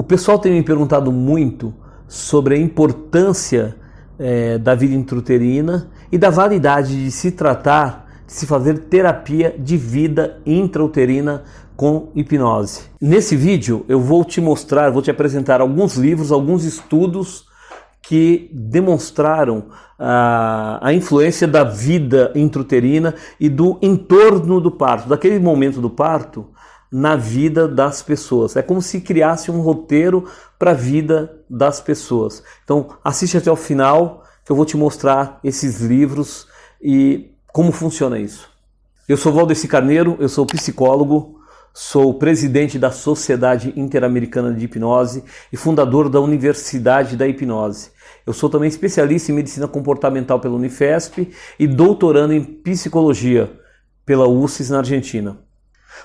O pessoal tem me perguntado muito sobre a importância é, da vida intrauterina e da validade de se tratar, de se fazer terapia de vida intrauterina com hipnose. Nesse vídeo eu vou te mostrar, vou te apresentar alguns livros, alguns estudos que demonstraram a, a influência da vida intrauterina e do entorno do parto, daquele momento do parto na vida das pessoas. É como se criasse um roteiro para a vida das pessoas. Então assiste até o final que eu vou te mostrar esses livros e como funciona isso. Eu sou Valdeci Carneiro, eu sou psicólogo, Sou presidente da Sociedade Interamericana de Hipnose e fundador da Universidade da Hipnose. Eu sou também especialista em medicina comportamental pela Unifesp e doutorando em psicologia pela UCES na Argentina.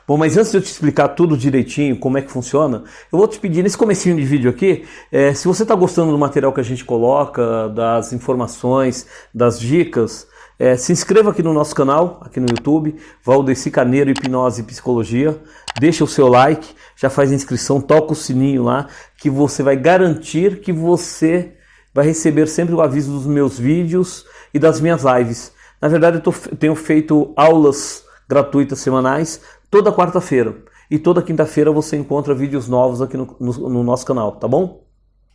Bom, mas antes de eu te explicar tudo direitinho, como é que funciona, eu vou te pedir nesse comecinho de vídeo aqui, é, se você está gostando do material que a gente coloca, das informações, das dicas, é, se inscreva aqui no nosso canal, aqui no YouTube, Valdeci Carneiro Hipnose e Psicologia. Deixa o seu like, já faz a inscrição, toca o sininho lá, que você vai garantir que você vai receber sempre o aviso dos meus vídeos e das minhas lives. Na verdade, eu tô, tenho feito aulas gratuitas semanais toda quarta-feira. E toda quinta-feira você encontra vídeos novos aqui no, no, no nosso canal, tá bom?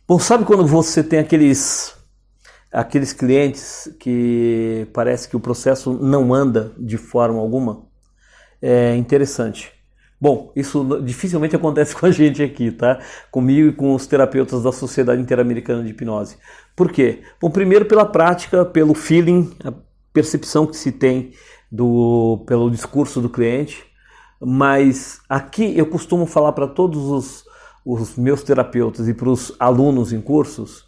Bom, sabe quando você tem aqueles aqueles clientes que parece que o processo não anda de forma alguma, é interessante. Bom, isso dificilmente acontece com a gente aqui, tá? Comigo e com os terapeutas da Sociedade Interamericana de Hipnose. Por quê? Bom, primeiro pela prática, pelo feeling, a percepção que se tem do, pelo discurso do cliente, mas aqui eu costumo falar para todos os, os meus terapeutas e para os alunos em cursos,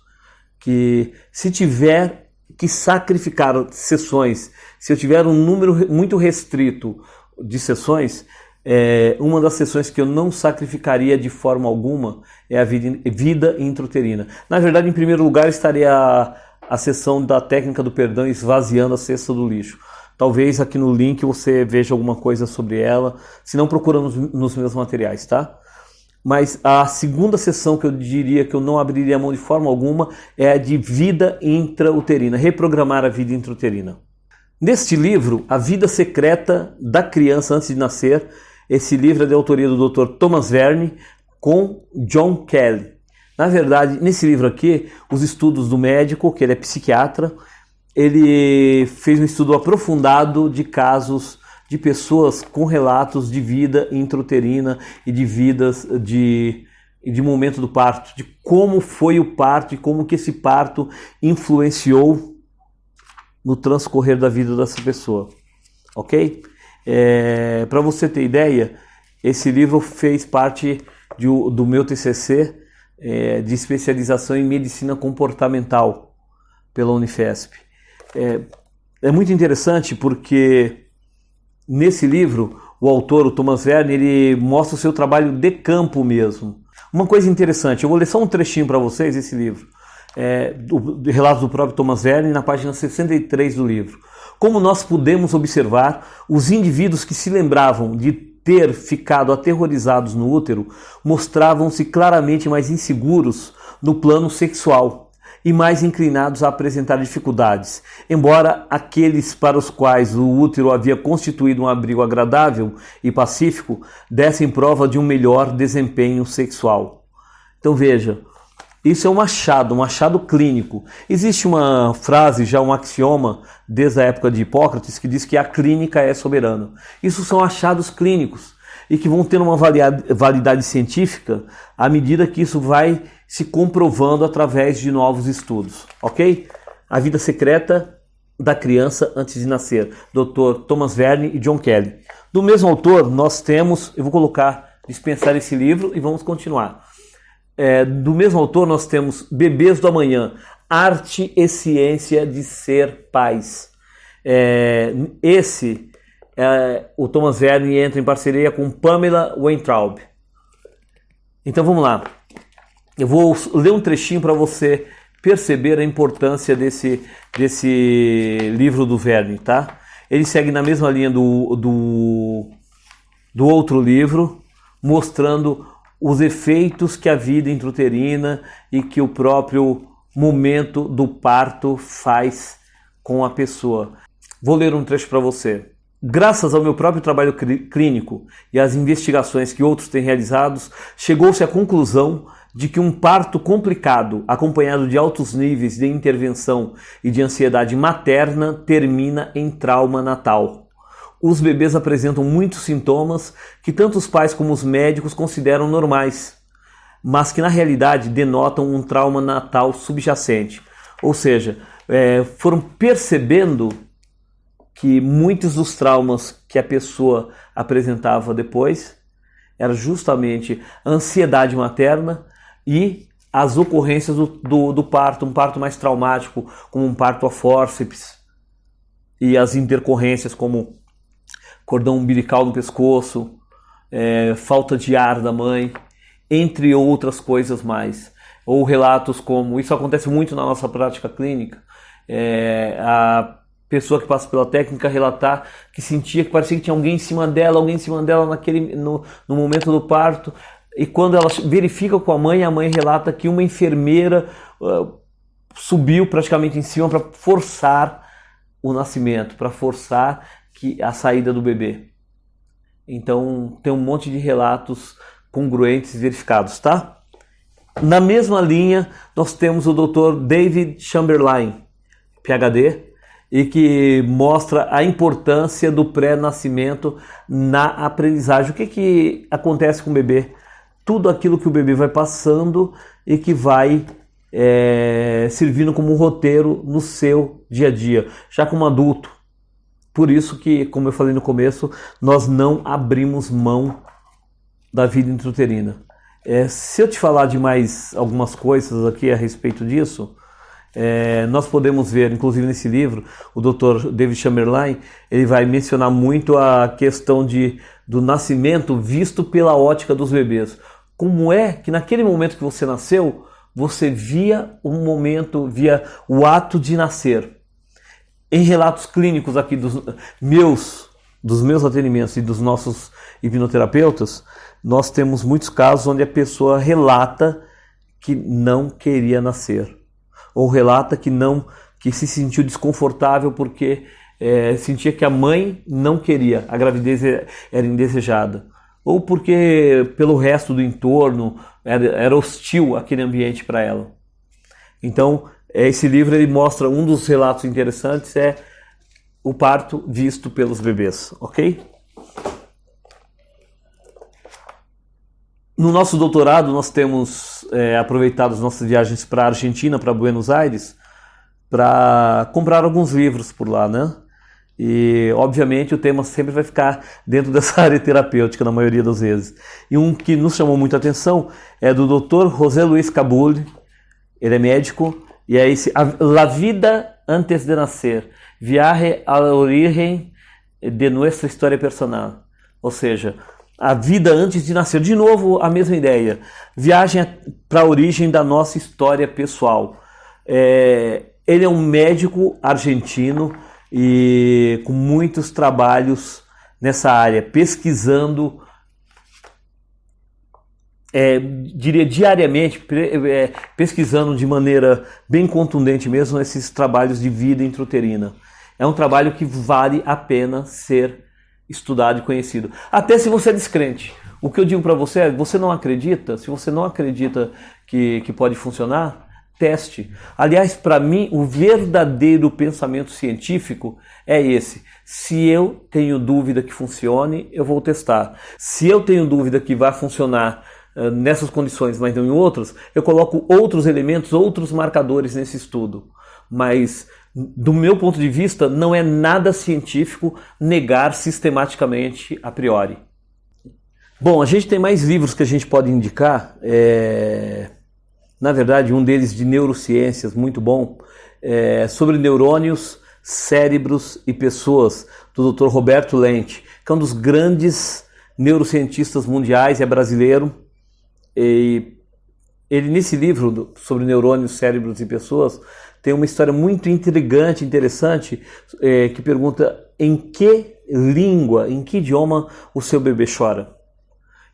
que se tiver que sacrificar sessões, se eu tiver um número muito restrito de sessões, é, uma das sessões que eu não sacrificaria de forma alguma é a vida, vida intrauterina. Na verdade, em primeiro lugar, estaria a, a sessão da técnica do perdão esvaziando a cesta do lixo. Talvez aqui no link você veja alguma coisa sobre ela, se não procura nos, meus materiais, tá? Mas a segunda sessão que eu diria que eu não abriria mão de forma alguma é a de vida intrauterina, reprogramar a vida intrauterina. Neste livro, A Vida Secreta da Criança Antes de Nascer, esse livro é de autoria do Dr. Thomas Verne com John Kelly. Na verdade, nesse livro aqui, os estudos do médico, que ele é psiquiatra, ele fez um estudo aprofundado de casos de pessoas com relatos de vida intrauterina e de vidas de, de momento do parto, de como foi o parto e como que esse parto influenciou no transcorrer da vida dessa pessoa, ok? É, Para você ter ideia, esse livro fez parte de, do meu TCC é, de especialização em medicina comportamental pela Unifesp. É, é muito interessante porque Nesse livro, o autor, o Thomas Verne, ele mostra o seu trabalho de campo mesmo. Uma coisa interessante, eu vou ler só um trechinho para vocês esse livro, é, do, do relato do próprio Thomas Verne, na página 63 do livro. Como nós podemos observar, os indivíduos que se lembravam de ter ficado aterrorizados no útero mostravam-se claramente mais inseguros no plano sexual e mais inclinados a apresentar dificuldades. Embora aqueles para os quais o útero havia constituído um abrigo agradável e pacífico dessem prova de um melhor desempenho sexual. Então veja, isso é um achado, um achado clínico. Existe uma frase, já um axioma, desde a época de Hipócrates, que diz que a clínica é soberana. Isso são achados clínicos e que vão ter uma validade científica à medida que isso vai se comprovando através de novos estudos, ok? A vida secreta da criança antes de nascer, Dr. Thomas Verne e John Kelly. Do mesmo autor, nós temos, eu vou colocar, dispensar esse livro e vamos continuar. É, do mesmo autor, nós temos Bebês do Amanhã, Arte e Ciência de Ser Pais. É, esse, é, o Thomas Verne entra em parceria com Pamela Weintraub. Então vamos lá. Eu vou ler um trechinho para você perceber a importância desse, desse livro do Verne, tá? Ele segue na mesma linha do, do, do outro livro, mostrando os efeitos que a vida intrauterina e que o próprio momento do parto faz com a pessoa. Vou ler um trecho para você. Graças ao meu próprio trabalho clínico e às investigações que outros têm realizados, chegou-se à conclusão de que um parto complicado, acompanhado de altos níveis de intervenção e de ansiedade materna, termina em trauma natal. Os bebês apresentam muitos sintomas que tanto os pais como os médicos consideram normais, mas que na realidade denotam um trauma natal subjacente. Ou seja, é, foram percebendo que muitos dos traumas que a pessoa apresentava depois era justamente a ansiedade materna e as ocorrências do, do, do, parto, um parto mais traumático, como um parto a fórceps, e as intercorrências como cordão umbilical no pescoço, é, falta de ar da mãe, entre outras coisas mais. Ou relatos como, isso acontece muito na nossa prática clínica, é, a pessoa que passa pela técnica relatar que sentia que parecia que tinha alguém em cima dela, alguém em cima dela naquele, no, no momento do parto. E quando ela verifica com a mãe, a mãe relata que uma enfermeira uh, subiu praticamente em cima para forçar o nascimento, para forçar que a saída do bebê. Então tem um monte de relatos congruentes verificados, tá? Na mesma linha, nós temos o Dr. David Chamberlain, PhD, e que mostra a importância do pré-nascimento na aprendizagem. O que, que acontece com o bebê? Tudo aquilo que o bebê vai passando e que vai é, servindo como um roteiro no seu dia a dia, já como adulto. Por isso que, como eu falei no começo, nós não abrimos mão da vida intrauterina. É, se eu te falar de mais algumas coisas aqui a respeito disso, é, nós podemos ver, inclusive nesse livro, o Dr. David Chamberlain, ele vai mencionar muito a questão de, do nascimento visto pela ótica dos bebês. Como é que naquele momento que você nasceu, você via o momento, via o ato de nascer. Em relatos clínicos aqui dos meus, dos meus atendimentos e dos nossos hipnoterapeutas, nós temos muitos casos onde a pessoa relata que não queria nascer ou relata que não que se sentiu desconfortável porque é, sentia que a mãe não queria, a gravidez era indesejada, ou porque pelo resto do entorno era, era hostil aquele ambiente para ela. Então, esse livro ele mostra um dos relatos interessantes é o parto visto pelos bebês, ok? No nosso doutorado, nós temos é, aproveitado as nossas viagens para a Argentina, para Buenos Aires, para comprar alguns livros por lá, né? E, obviamente, o tema sempre vai ficar dentro dessa área terapêutica, na maioria das vezes. E um que nos chamou muita atenção é do Dr. José Luiz Cabul, ele é médico, e é esse La Vida Antes de Nascer, Viaje a la Origen de Nuestra História Personal. Ou seja, a vida antes de nascer. De novo, a mesma ideia. Viagem para a origem da nossa história pessoal. É, ele é um médico argentino e com muitos trabalhos nessa área, pesquisando, é, diria diariamente, é, pesquisando de maneira bem contundente mesmo esses trabalhos de vida intrauterina. É um trabalho que vale a pena ser estudado e conhecido. Até se você é descrente. O que eu digo para você é: você não acredita? Se você não acredita que, que pode funcionar, teste. Aliás, para mim, o verdadeiro pensamento científico é esse. Se eu tenho dúvida que funcione, eu vou testar. Se eu tenho dúvida que vai funcionar uh, nessas condições, mas não em outras, eu coloco outros elementos, outros marcadores nesse estudo. Mas do meu ponto de vista, não é nada científico negar sistematicamente a priori. Bom, a gente tem mais livros que a gente pode indicar. É... Na verdade, um deles de neurociências, muito bom, é sobre neurônios, cérebros e pessoas, do Dr. Roberto Lente, que é um dos grandes neurocientistas mundiais, é brasileiro. E ele, nesse livro sobre neurônios, cérebros e pessoas, tem uma história muito intrigante, interessante, é, que pergunta em que língua, em que idioma o seu bebê chora.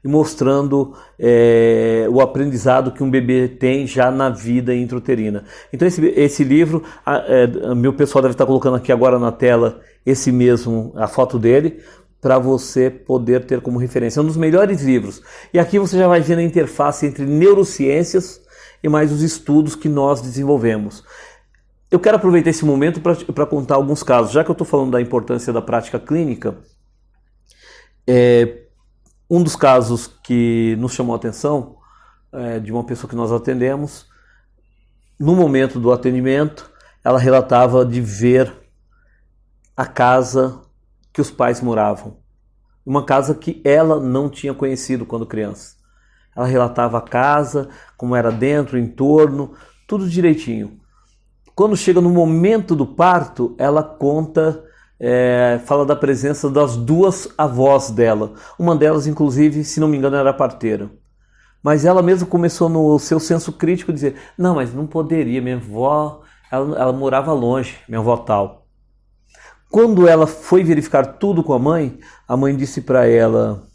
e mostrando é, o aprendizado que um bebê tem já na vida intrauterina. Então esse, esse livro, a, é, meu pessoal deve estar colocando aqui agora na tela esse mesmo, a foto dele, para você poder ter como referência. É um dos melhores livros. E aqui você já vai ver a interface entre neurociências e mais os estudos que nós desenvolvemos. Eu quero aproveitar esse momento para contar alguns casos. Já que eu estou falando da importância da prática clínica, é, um dos casos que nos chamou a atenção é de uma pessoa que nós atendemos, no momento do atendimento, ela relatava de ver a casa que os pais moravam. Uma casa que ela não tinha conhecido quando criança. Ela relatava a casa, como era dentro, o entorno, tudo direitinho. Quando chega no momento do parto, ela conta é, fala da presença das duas avós dela. Uma delas, inclusive, se não me engano, era parteira. Mas ela mesma começou no seu senso crítico dizer: não, mas não poderia, minha avó, ela, ela morava longe, minha avó tal. Quando ela foi verificar tudo com a mãe, a mãe disse para ela: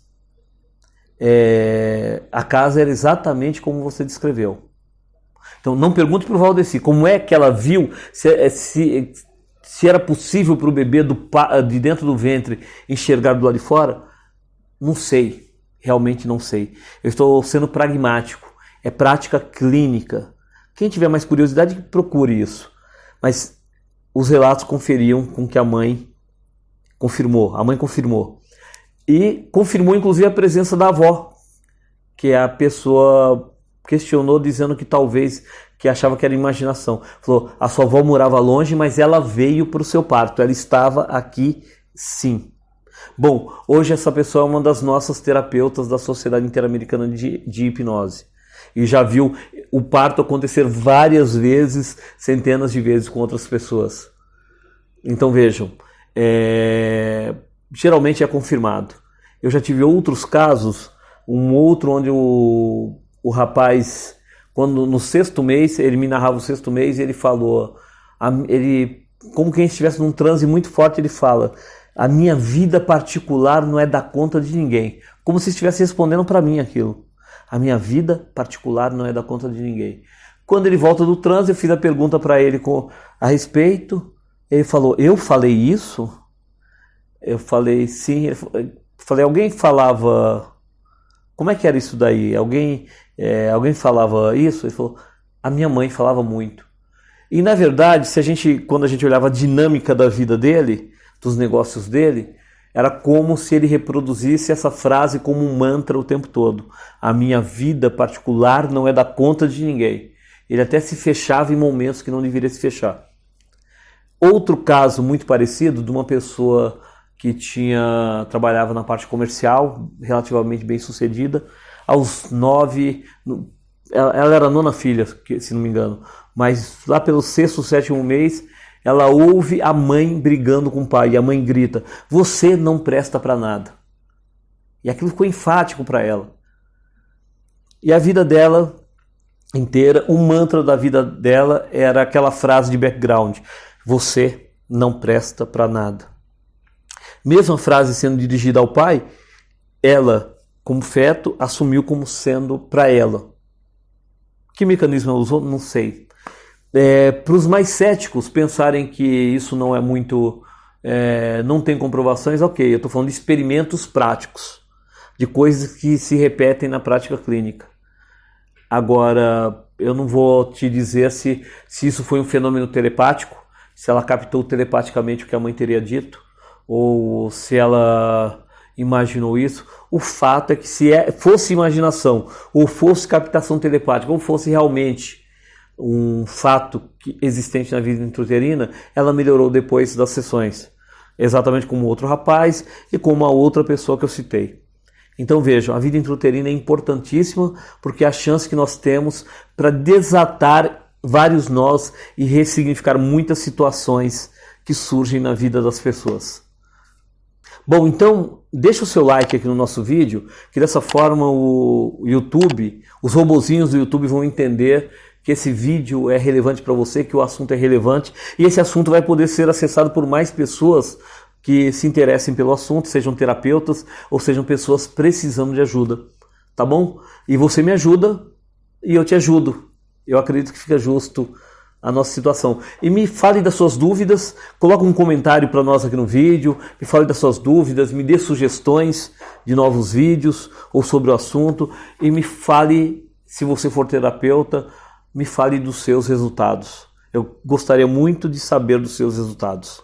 é, a casa era exatamente como você descreveu. Então não pergunte para o Valdeci como é que ela viu, se, se, se era possível para o bebê do, de dentro do ventre enxergar do lado de fora, não sei, realmente não sei. Eu estou sendo pragmático, é prática clínica. Quem tiver mais curiosidade, procure isso. Mas os relatos conferiam com que a mãe confirmou, a mãe confirmou. E confirmou inclusive a presença da avó, que é a pessoa questionou dizendo que talvez que achava que era imaginação. Falou: a sua avó morava longe, mas ela veio para o seu parto. Ela estava aqui, sim. Bom, hoje essa pessoa é uma das nossas terapeutas da Sociedade Interamericana de, de Hipnose e já viu o parto acontecer várias vezes, centenas de vezes com outras pessoas. Então vejam, é... geralmente é confirmado. Eu já tive outros casos, um outro onde o o rapaz, quando no sexto mês, ele me narrava o sexto mês e ele falou, ele, como quem estivesse num transe muito forte, ele fala: A minha vida particular não é da conta de ninguém. Como se estivesse respondendo para mim aquilo. A minha vida particular não é da conta de ninguém. Quando ele volta do transe, eu fiz a pergunta para ele com, a respeito. Ele falou: Eu falei isso? Eu falei: Sim. Eu falei: Alguém falava. Como é que era isso daí? Alguém é, alguém falava isso? Ele falou, a minha mãe falava muito. E na verdade, se a gente, quando a gente olhava a dinâmica da vida dele, dos negócios dele, era como se ele reproduzisse essa frase como um mantra o tempo todo. A minha vida particular não é da conta de ninguém. Ele até se fechava em momentos que não deveria se fechar. Outro caso muito parecido de uma pessoa que tinha trabalhava na parte comercial, relativamente bem sucedida, aos nove. Ela era a nona filha, se não me engano, mas lá pelo sexto, sétimo mês, ela ouve a mãe brigando com o pai e a mãe grita: Você não presta para nada. E aquilo ficou enfático para ela. E a vida dela inteira, o mantra da vida dela era aquela frase de background: Você não presta para nada. Mesma frase sendo dirigida ao pai, ela como feto, assumiu como sendo para ela. Que mecanismo ela usou? Não sei. É, para os mais céticos pensarem que isso não é muito. É, não tem comprovações, ok. Eu estou falando de experimentos práticos, de coisas que se repetem na prática clínica. Agora, eu não vou te dizer se, se isso foi um fenômeno telepático, se ela captou telepaticamente o que a mãe teria dito, ou se ela imaginou isso. O fato é que se é, fosse imaginação, ou fosse captação telepática, ou fosse realmente um fato existente na vida intrauterina, ela melhorou depois das sessões. Exatamente como outro rapaz e como a outra pessoa que eu citei. Então vejam, a vida intrauterina é importantíssima porque é a chance que nós temos para desatar vários nós e ressignificar muitas situações que surgem na vida das pessoas. Bom, então deixa o seu like aqui no nosso vídeo, que dessa forma o YouTube, os robozinhos do YouTube vão entender que esse vídeo é relevante para você, que o assunto é relevante e esse assunto vai poder ser acessado por mais pessoas que se interessem pelo assunto, sejam terapeutas ou sejam pessoas precisando de ajuda. tá bom? E você me ajuda e eu te ajudo. Eu acredito que fica justo a nossa situação. E me fale das suas dúvidas, coloque um comentário para nós aqui no vídeo, me fale das suas dúvidas, me dê sugestões de novos vídeos ou sobre o assunto e me fale, se você for terapeuta, me fale dos seus resultados. Eu gostaria muito de saber dos seus resultados.